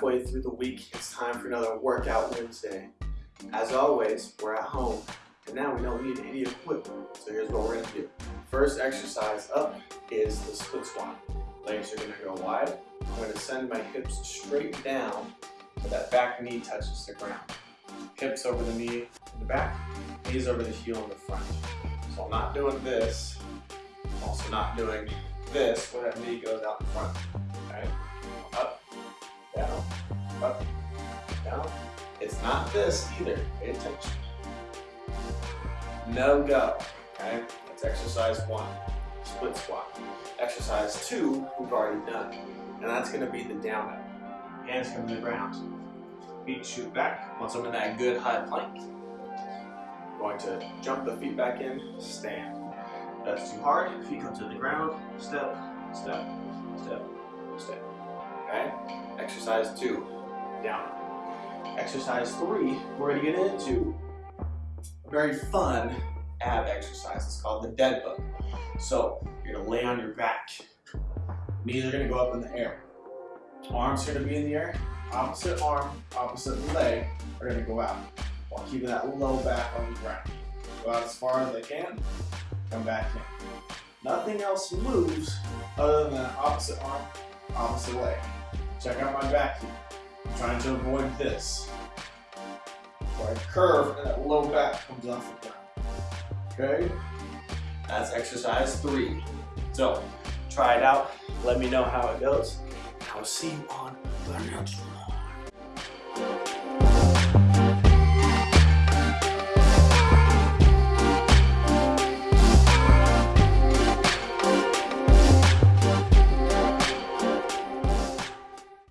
halfway through the week. It's time for another Workout Wednesday. As always, we're at home, and now we don't need any equipment. So here's what we're gonna do. First exercise up is the split squat. Legs are gonna go wide. I'm gonna send my hips straight down so that back knee touches the ground. Hips over the knee in the back, knees over the heel in the front. So I'm not doing this. I'm also not doing this where that knee goes out in front. Up, down. It's not this either. Pay attention. No go. Okay? That's exercise one. Split squat. Exercise two, we've already done. And that's gonna be the down up. Hands come to the ground. Feet shoot back. Once I'm in that good high plank, I'm going to jump the feet back in, stand. That's too hard, feet come to the ground, step, step, step, step. Okay? Exercise two, down. Exercise three, we're gonna get into a very fun ab exercise. It's called the dead bug. So you're gonna lay on your back. Knees are gonna go up in the air. Arms are gonna be in the air. Opposite arm, opposite leg are gonna go out while keeping that low back on the ground. Go out as far as I can, come back in. Nothing else moves other than opposite arm, opposite leg. Check out my back here. I'm trying to avoid this. Where I curve and that low back comes off the ground. Okay? That's exercise three. So, try it out. Let me know how it goes. I will see you on the next one.